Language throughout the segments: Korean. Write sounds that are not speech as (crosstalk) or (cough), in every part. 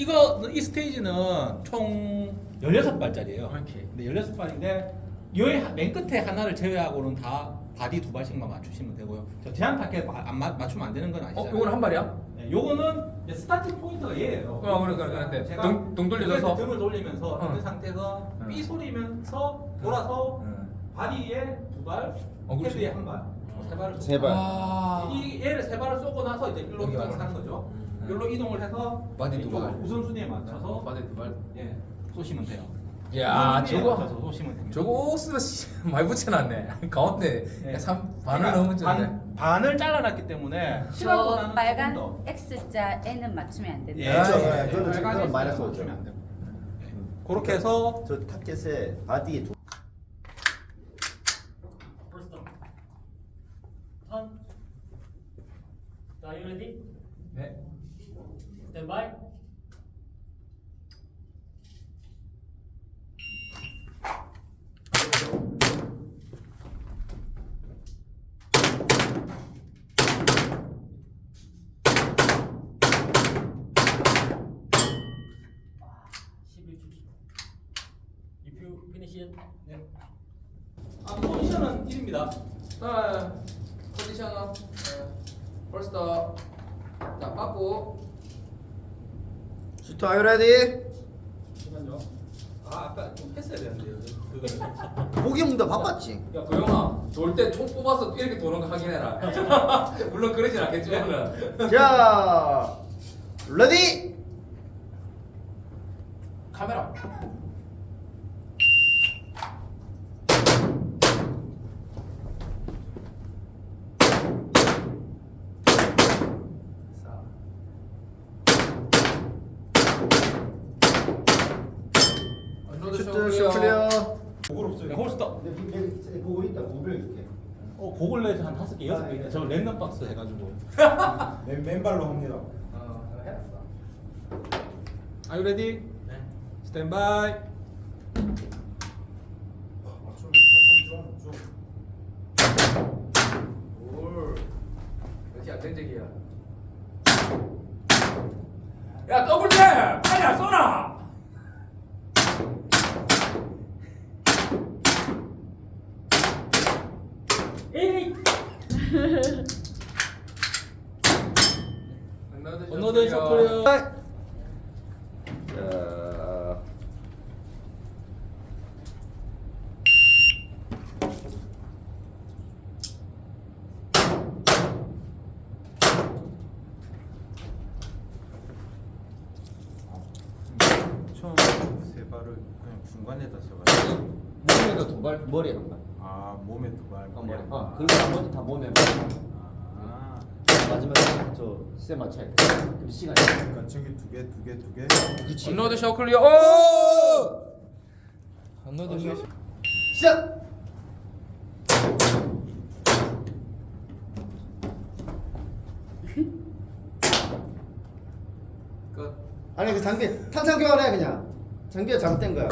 이거 이 스테이지는 총 16발짜리예요. 오케이. 근데 16발인데 여기 맨 끝에 하나를 제외하고는 다 바디 두 발씩만 맞추시면 되고요. 저 제한 타깃 마- 안 맞, 맞추면 안 되는 건 어, 아니잖아요. 이거는 한 발이야? 네, 요거는 starting point가 얘예요. 어, 그러니까, 그러니까. 제가 등- 등 돌려서? 등을 돌리면서 어. 있는 상태에서 응. 삐 소리면서 돌아서 응. 바디에 두 발, 어. 헤드에 한 발, 세 발을 세 발. 아. 이 세 발을 쏘고 나서 이제 일로 이동을. 하는 거죠. 음. 일로 이동을 해서 바디 두 발. 우선순위에 맞춰서 바디 두 발. 예 쏘시면 돼요. 야, 저거. 저거 씨, (laughs) 많이 붙여놨네. (laughs) 가운데 네. 삼 반을 그러니까 넘었는데. 반, 반을 잘라놨기 때문에 저 빨간 더 X자 N은 맞추면 안 된다. 예, 아, 그렇죠. 예, 예, 예. 그거는 빨간 그건 마이너스 X는 오죠. 맞추면 안 돼요. 그렇게 해서 저 타켓에 바디에 두 First Are you ready? 네. Stand by. 아, 11초. If you finish it, 아, 포지션은 1입니다. 자, 포지션은 벌써 자, 빠꾸. Shooter are you ready? 잠깐만요. 아, 아까 좀 했어야 되는데요. 그거 보기 문다 바꿨지. 야, 고영아, 돌 때 총 뽑아서 이렇게 도는 거 확인해라. (laughs) 물론 그러진 않겠지만은. 자, ready? 카메라. 자. unload shooter show show clear. Clear. 없어요. holster. 보고 있다. 고별 이렇게. 어, 그걸 내서 한 다섯 개, 여섯 개. 있네. 저 랜덤 박스 해가지고. 맨, 맨발로 합니다. 어, 해놨어. Are you ready? 네. Stand by. 역시 안정적이야. 야 더블 탭! 빨리 안 쏘나! 에이! 언노드 쇼클리어. 자, 처음 세 발을 그냥 중간에다 써가지고. 몸에도 두 발, 머리에 한 발. 아, 몸에 두 발. 어, 머리. 한 어, 발. 그리고 나머지 다 몸에. 아, 마지막에 저세 맞춰야 돼. 그럼 시간이. 그러니까 저기 두 개, 두 개, 두 개. 그렇지. unload show clear. 오! unload show. 시작. 끝. 아니 그 장비 탄창 교환해 그냥. 장비가 잘못된 거야.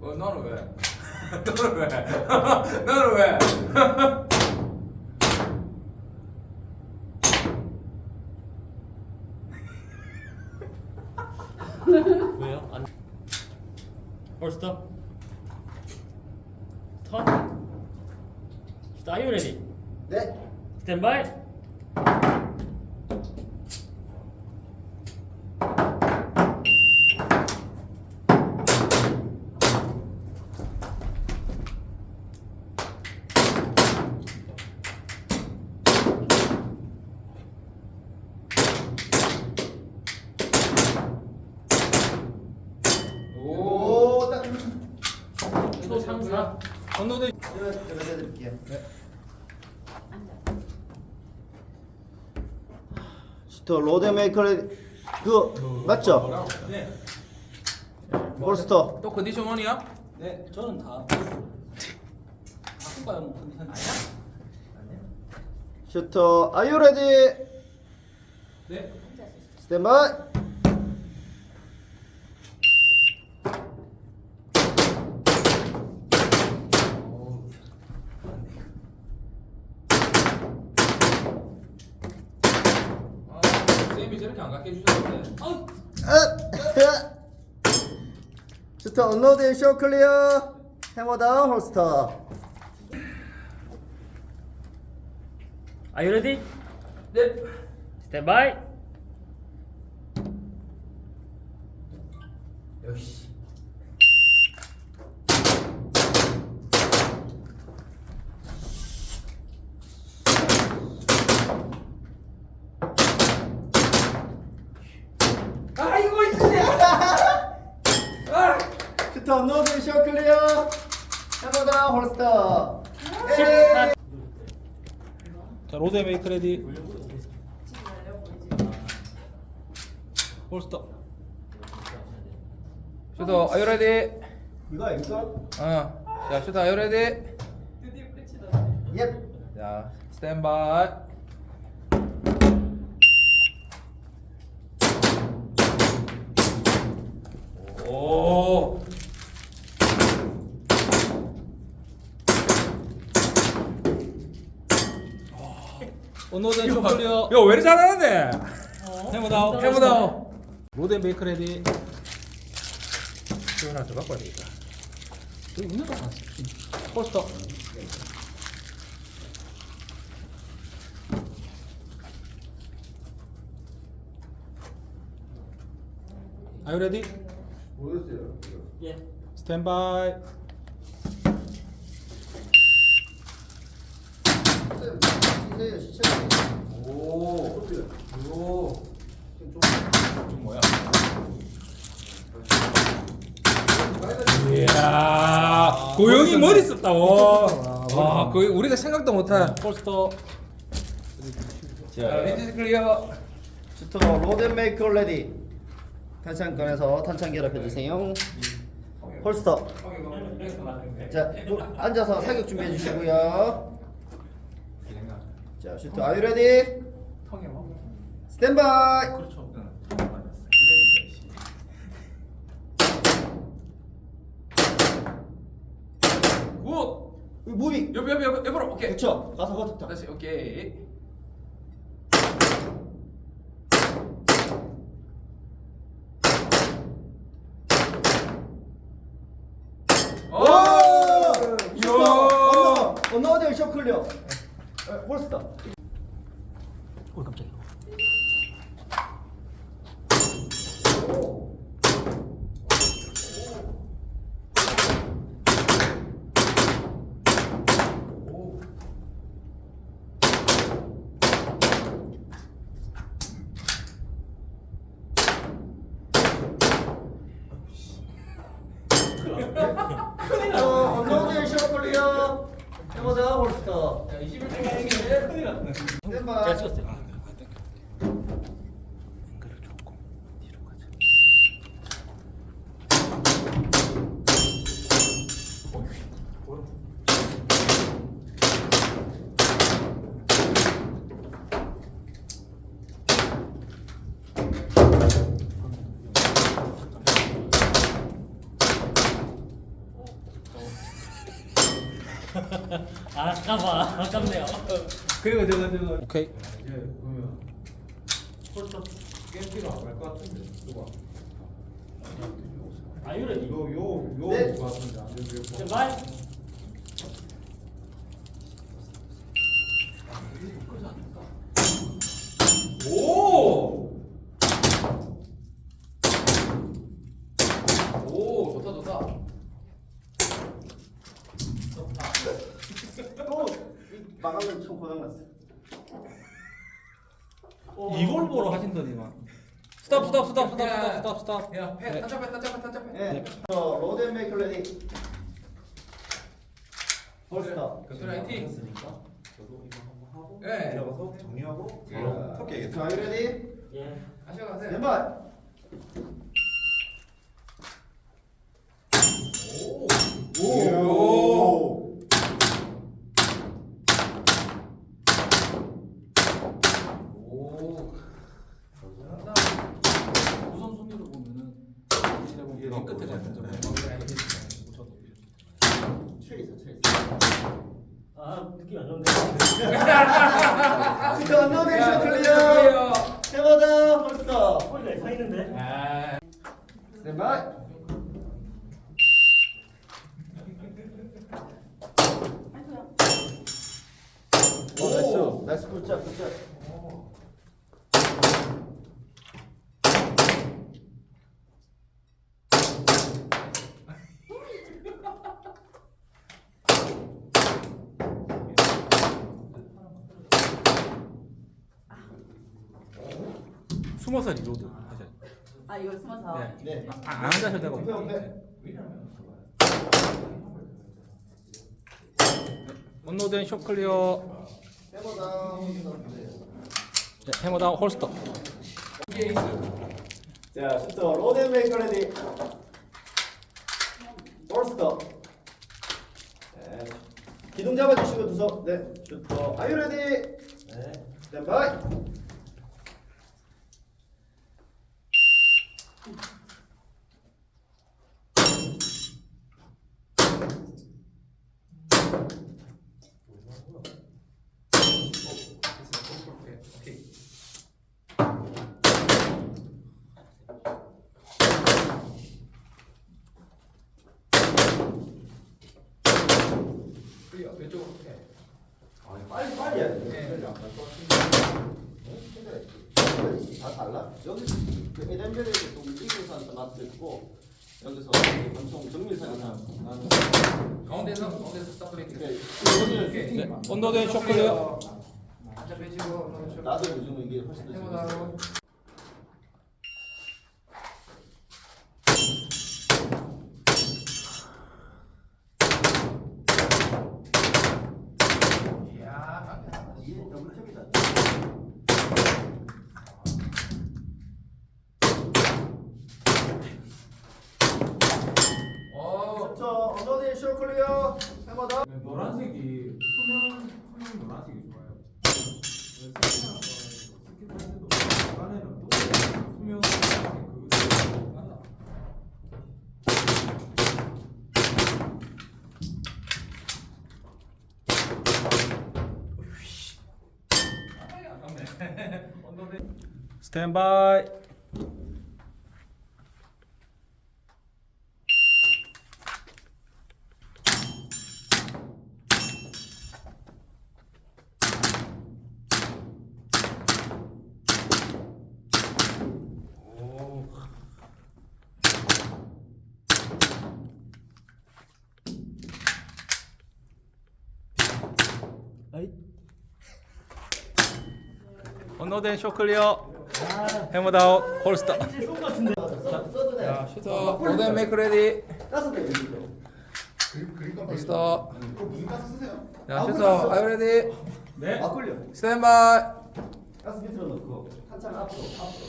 어 너는 왜? (laughs) 너는 왜? (laughs) 너는 왜? (laughs) 왜요? 안. Up. Turn. Are you ready? 네. Stand by. 오. 오, 딱. 또 3, 4. unload 제가 제가 해드릴게요. 앉아. shooter load make 그 맞죠? 네. holster. 또 condition one이야? 네, 저는 다. 바꿀까요? 뭐 컨디션 아니야? shooter are you ready? 네. stand by. 아, 쌤이 저렇게 안 갖게 해주셨는데. 어, 슈터 언로드 쇼 클리어 해머 다운 홀스터 Are you ready? 네. Stand by. 역시. 아이고 진짜. 아. shooter unload show clear down holster 14. 자 load make ready holster shooter you ready? 이거 이거 어. 자 shooter are you ready? 예 자 stand by. 오. show clear 야 왜 이렇게 잘하는데? hammer down hammer down. load make ready 이거 하나 더 와야 되겠다. 여기 있는 거 같아 holster Are you ready? 모르겠어요 예. Stand by. 이 세요 시청 오. 오. 좀 뭐야? 이야, 고영이 머리 썼다. 와. 와, 거의 우리가 생각도 못한. 홀스터. 자, range clear. Shooter load make ready 탄창 꺼내서 탄창 결합해 주세요 holster 자 또 앉아서 사격 준비해 주시고요 자 shooter are you ready stand by good. moving 옆, 옆, 옆, 옆으로. 오케이. 그쵸. 가서 거쳤다 다시 오케이. 오! shooter unload unload show clear 에, holster 오 깜짝이야. 어, 언더 쇼 클리어 해 보자 홀스터 자, 21분 큰일 났네. 스탠바이 잘 쳤어요. 앵글을 조금 뒤로 가자. 아, 아까봐. 아깝네요. 그리고 저거 저거. 오케이. 이제 그러면 홀스터. 게임기가 안갈것 같은데 누가 Are you ready? 요요요 네. 같은데 안 되고 Stand by. 오! 오, 좋다, 좋다. 또 마감은 총 고장났어 이걸 보러 하신더니만. 스탑 스탑 스탑 스탑 야. 스탑 스탑 스탑. 야, 패, 네. 탄착해, 탄착해, 탄착해. 예 슈터 로드 메이커 레디 홀스터 경찰 화이팅. 저도 이거 한번 하고 예. 내려가서 정리하고 예. 바로 턱깨겠다 슈터 아유 레디 예. 가셔 가세요. 스탠바이 오! 오! 잘한다. 우선 순위로 보면은 이게 맨 끝에 나오거든요. 같은 점. 네. 칠있어 칠있어 (laughs) 아, 느낌 안 좋은데. 슈터 언더 쇼 클리어 해보자 홀스터 홀리가 있어. 서 있는데. 아, 스탠바이. 오, 나이스. 나이스 굿잡 굿잡. 숨어서 reload 하셔야 돼요. 아 이걸 숨어서. 네. 네. 아, 안 앉으셔도 되고. unload and show clear. 네, hammer down holster. 자, shooter load and make ready. Holster. 네. 기둥 잡아주시고 두석. 네. shooter are you ready. 네. 스탠바이. 클리어 왼쪽으로 해. 빨리 빨리 해야 돼. 네. 다 달라? 여기 그 에덴벨에서 또 움직이는 사람 나도 있고 여기서 엄청 정밀사는 사람 나는 가운데서 가운데서. 네, 클리어. 앉아 빼시고 나도 요즘 이게 훨씬 더 해보다. 재밌어. 이야. 이게 double tap이다. 오. 저 unload and show clear hammer down 노란색이 투명 투명 노란색이 좋아요. 스키트 할 때도 안에는 또 투명 노란색 그거 맞나? 스탠바이. unload and show clear. Holster. 써도 돼. 자, shooter load and make ready. 가서 돼 여기도. 슈터. 무슨 가서 쓰세요? 자, shooter are you ready. 네. stand by. 가스 밑으로 넣고 한참 앞으로 앞으로.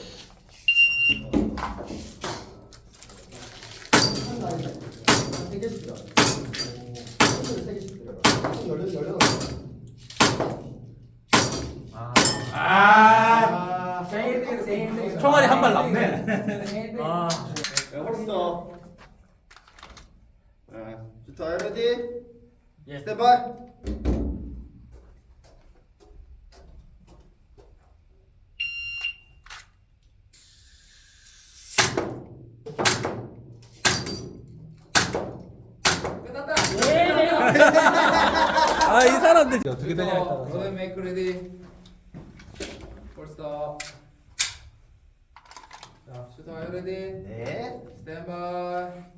한세 개씩 들어. 세 개씩 들어. 열려 열려. 아. 총알이 한 발 남네. 아. 네, 홀스터. 네, 주터 레디. 예. 스탠바이. 끝났다. 아, 이 사람들 어떻게 되냐 슈터 했다가. 로덴 메이크 레디. 폴스터. 자, 아유 레디. 네. 스탠바이.